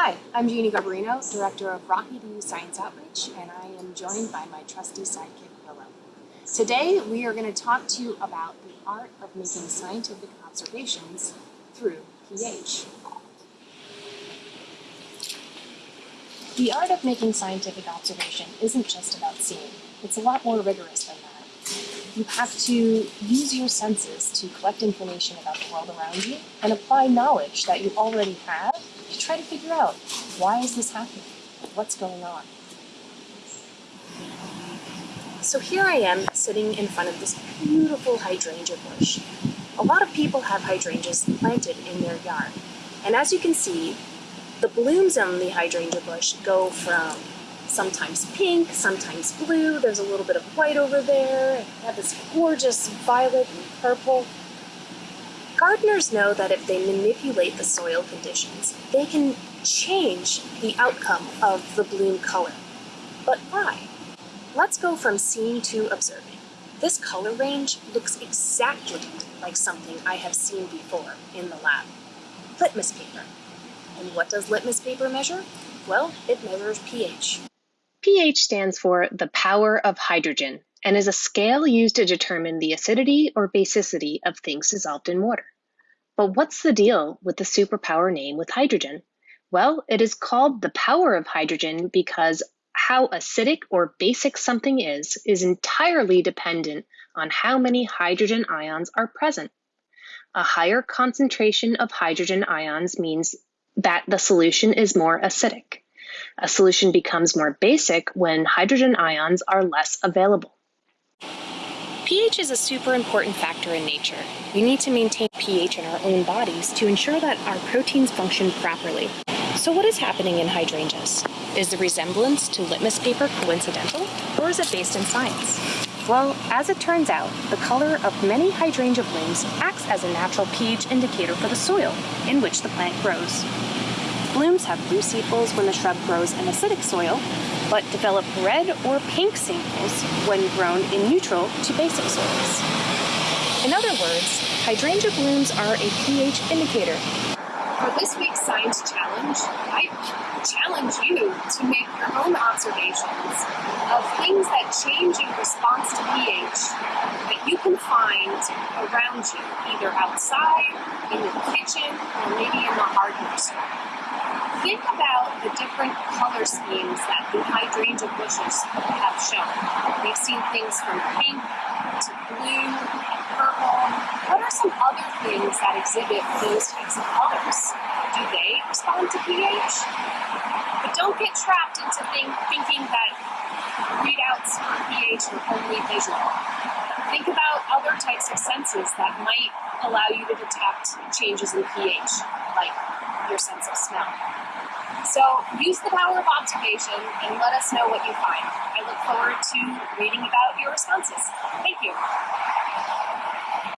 Hi, I'm Jeannie Garbarino, Director of RockEDU Science Outreach, and I am joined by my trusty sidekick, Willow. Today, we are going to talk to you about the art of making scientific observations through pH. The art of making scientific observation isn't just about seeing. It's a lot more rigorous than that. You have to use your senses to collect information about the world around you and apply knowledge that you already have to try to figure out why is this happening? What's going on? So here I am sitting in front of this beautiful hydrangea bush. A lot of people have hydrangeas planted in their yard. And as you can see, the blooms on the hydrangea bush go from sometimes pink, sometimes blue, there's a little bit of white over there, I have this gorgeous violet and purple. Gardeners know that if they manipulate the soil conditions, they can change the outcome of the bloom color. But why? Let's go from seeing to observing. This color range looks exactly like something I have seen before in the lab. Litmus paper. And what does litmus paper measure? Well, it measures pH. pH stands for the power of hydrogen and is a scale used to determine the acidity or basicity of things dissolved in water. But what's the deal with the superpower name with hydrogen? Well, it is called the power of hydrogen because how acidic or basic something is is entirely dependent on how many hydrogen ions are present. A higher concentration of hydrogen ions means that the solution is more acidic. A solution becomes more basic when hydrogen ions are less available. pH is a super important factor in nature. We need to maintain pH in our own bodies to ensure that our proteins function properly. So what is happening in hydrangeas? Is the resemblance to litmus paper coincidental, or is it based in science? Well, as it turns out, the color of many hydrangea blooms acts as a natural pH indicator for the soil in which the plant grows. Blooms have blue sepals when the shrub grows in acidic soil, but develop red or pink sepals when grown in neutral to basic soils. In other words, hydrangea blooms are a pH indicator. For this week's Science Challenge, I challenge you to make your own observations of things that change in response to pH that you can find around you, either outside, in your kitchen, or maybe in the hardware store think about the different color schemes that the hydrangea bushes have shown. We've seen things from pink to blue, and purple. What are some other things that exhibit those types of colors? Do they respond to pH? But don't get trapped into think, thinking that readouts for pH are only visual. Think about other types of senses that might allow you to detect changes in pH, like your sense of smell. So use the power of observation and let us know what you find. I look forward to reading about your responses. Thank you.